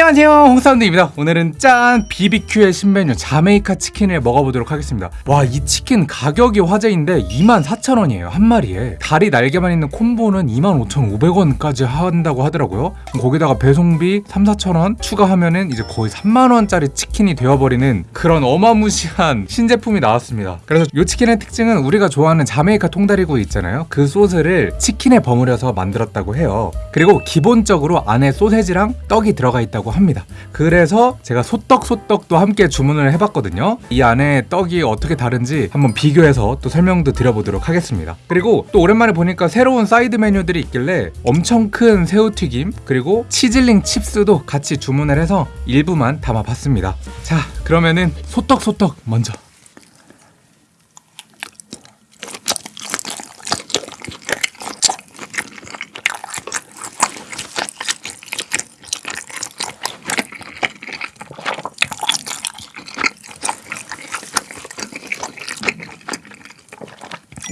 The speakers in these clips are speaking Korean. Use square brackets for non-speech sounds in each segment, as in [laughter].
안녕하세요. 홍사운드입니다. 오늘은 짠 BBQ의 신메뉴 자메이카 치킨을 먹어보도록 하겠습니다. 와 이 치킨 가격이 화제인데 24,000원이에요 한 마리에. 다리 날개만 있는 콤보는 25,500원까지 한다고 하더라고요. 거기다가 배송비 3, 4,000원 추가하면은 이제 거의 3만원짜리 치킨이 되어버리는 그런 어마무시한 신제품이 나왔습니다. 그래서 이 치킨의 특징은 우리가 좋아하는 자메이카 통다리구이 있잖아요. 그 소스를 치킨에 버무려서 만들었다고 해요. 그리고 기본적으로 안에 소세지랑 떡이 들어가 있다고 합니다. 그래서 제가 소떡 소떡도 함께 주문을 해봤거든요. 이 안에 떡이 어떻게 다른지 한번 비교해서 또 설명도 드려보도록 하겠습니다. 그리고 또 오랜만에 보니까 새로운 사이드 메뉴들이 있길래 엄청 큰 새우튀김 그리고 치즐링 칩스도 같이 주문을 해서 일부만 담아봤습니다. 자 그러면은 소떡 소떡 먼저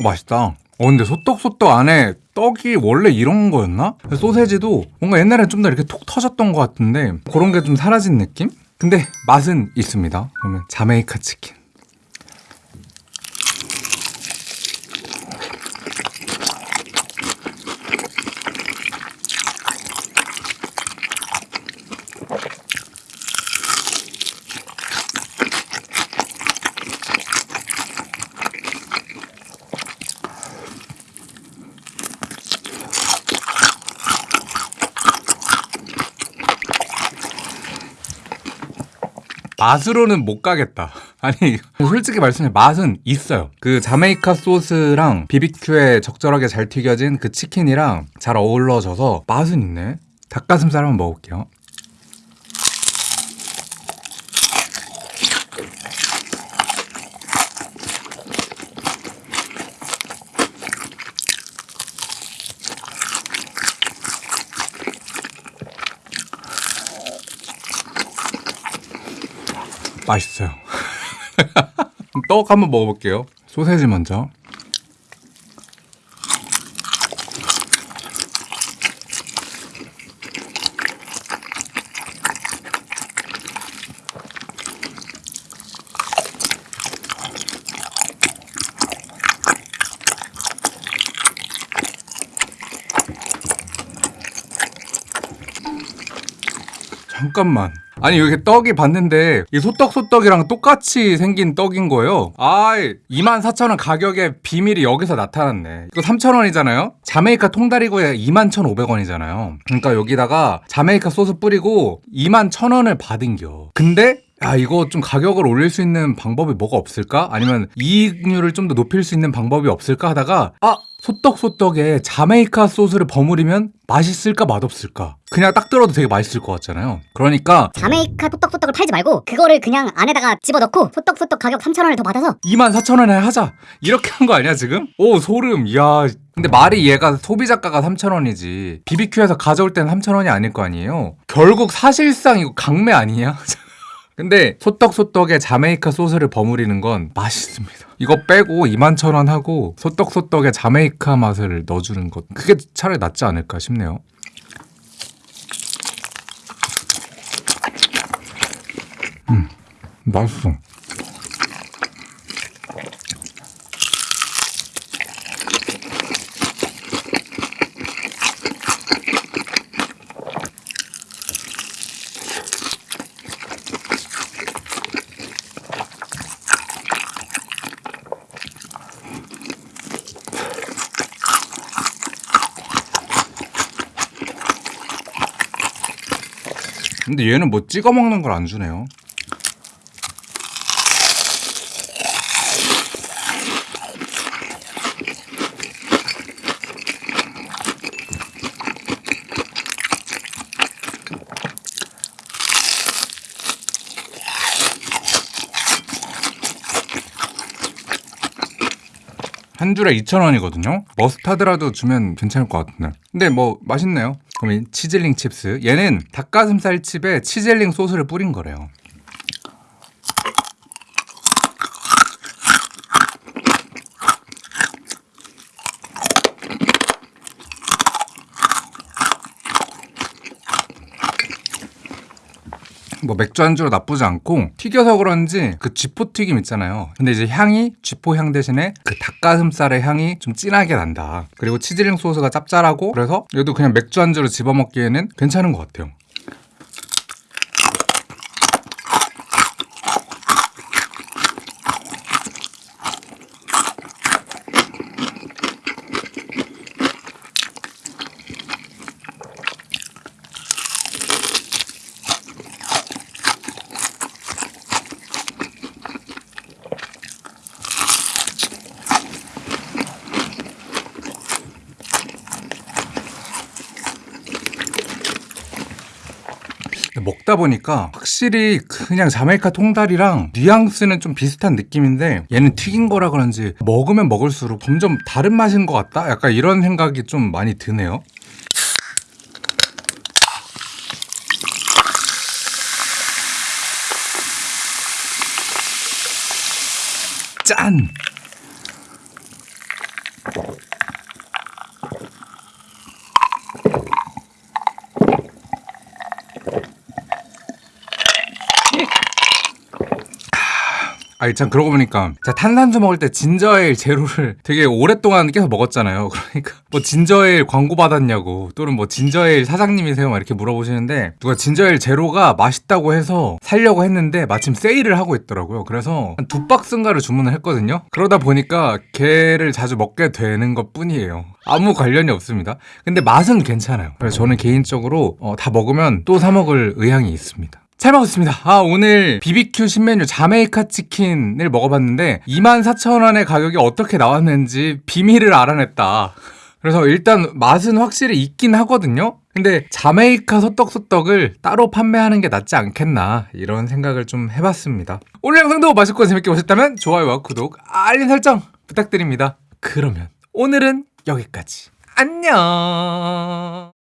맛있다. 어 근데 소떡소떡 안에 떡이 원래 이런 거였나? 소세지도 뭔가 옛날에 좀더 이렇게 톡 터졌던 것 같은데 그런 게 좀 사라진 느낌? 근데 맛은 있습니다. 그러면 자메이카 치킨. 맛으로는 못 가겠다. [laughs] 아니 솔직히 말씀해 맛은 있어요. 그 자메이카 소스랑 비비큐에 적절하게 잘 튀겨진 그 치킨이랑 잘 어우러져서 맛은 있네. 닭가슴살 한번 먹을게요. 맛있어요. [laughs] 떡 한번 먹어볼게요. 소세지 먼저. 잠깐만. 아니 이렇게 떡이 봤는데 이 소떡소떡이랑 똑같이 생긴 떡인 거예요. 아 24,000원 가격의 비밀이 여기서 나타났네. 이거 3,000원이잖아요? 자메이카 통다리구에 21,500원이잖아요. 그러니까 여기다가 자메이카 소스 뿌리고 21,000원을 받은겨. 근데 야 이거 좀 가격을 올릴 수 있는 방법이 뭐가 없을까? 아니면 이익률을 좀 더 높일 수 있는 방법이 없을까 하다가 아 소떡소떡에 자메이카 소스를 버무리면 맛있을까 맛없을까? 그냥 딱 들어도 되게 맛있을 것 같잖아요. 그러니까 자메이카 소떡소떡을 팔지 말고 그거를 그냥 안에다가 집어넣고 소떡소떡 가격 3,000원을 더 받아서 24,000원에 하자. 이렇게 한 거 아니야 지금? 오 소름. 이야. 근데 말이 얘가 소비자가가 3,000원이지. BBQ에서 가져올 때는 3,000원이 아닐 거 아니에요? 결국 사실상 이거 강매 아니냐? [laughs] 근데 소떡소떡에 자메이카 소스를 버무리는 건 맛있습니다. 이거 빼고 21,000원 하고 소떡소떡에 자메이카 맛을 넣어주는 것 그게 차라리 낫지 않을까 싶네요. 음, 맛있어. 근데 얘는 뭐 찍어 먹는 걸 안 주네요. 한 줄에 2,000원이거든요. 머스타드라도 주면 괜찮을 것 같은데. 근데 뭐 맛있네요. 그럼 치즐링 칩스. 얘는 닭가슴살 칩에 치즐링 소스를 뿌린 거래요. 뭐 맥주 안주로 나쁘지 않고 튀겨서 그런지 그 쥐포 튀김 있잖아요. 근데 이제 향이 쥐포 향 대신에 그 닭가슴살의 향이 좀 진하게 난다. 그리고 치즈링 소스가 짭짤하고 그래서 얘도 그냥 맥주 안주로 집어 먹기에는 괜찮은 것 같아요. 먹다 보니까 확실히 그냥 자메이카 통다리랑 뉘앙스는 좀 비슷한 느낌인데 얘는 튀긴 거라 그런지 먹으면 먹을수록 점점 다른 맛인 것 같다? 약간 이런 생각이 좀 많이 드네요. 짠! 아니 참 그러고 보니까 제가 탄산수 먹을 때 진저에일 제로를 [laughs] 되게 오랫동안 계속 먹었잖아요. [laughs] 그러니까 뭐 진저에일 광고 받았냐고 또는 뭐 진저에일 사장님이세요 막 이렇게 물어보시는데 누가 진저에일 제로가 맛있다고 해서 살려고 했는데 마침 세일을 하고 있더라고요. 그래서 한 두 박스인가를 주문을 했거든요. 그러다 보니까 걔를 자주 먹게 되는 것 뿐이에요. 아무 관련이 없습니다. 근데 맛은 괜찮아요. 그래서 저는 개인적으로 어, 다 먹으면 또 사 먹을 의향이 있습니다. 잘 먹었습니다. 아, 오늘 BBQ 신메뉴 자메이카 치킨을 먹어봤는데 24,000원의 가격이 어떻게 나왔는지 비밀을 알아냈다. 그래서 일단 맛은 확실히 있긴 하거든요. 근데 자메이카 소떡소떡을 따로 판매하는 게 낫지 않겠나 이런 생각을 좀 해봤습니다. 오늘 영상도 맛있고 재밌게 보셨다면 좋아요와 구독, 알림 설정 부탁드립니다. 그러면 오늘은 여기까지. 안녕.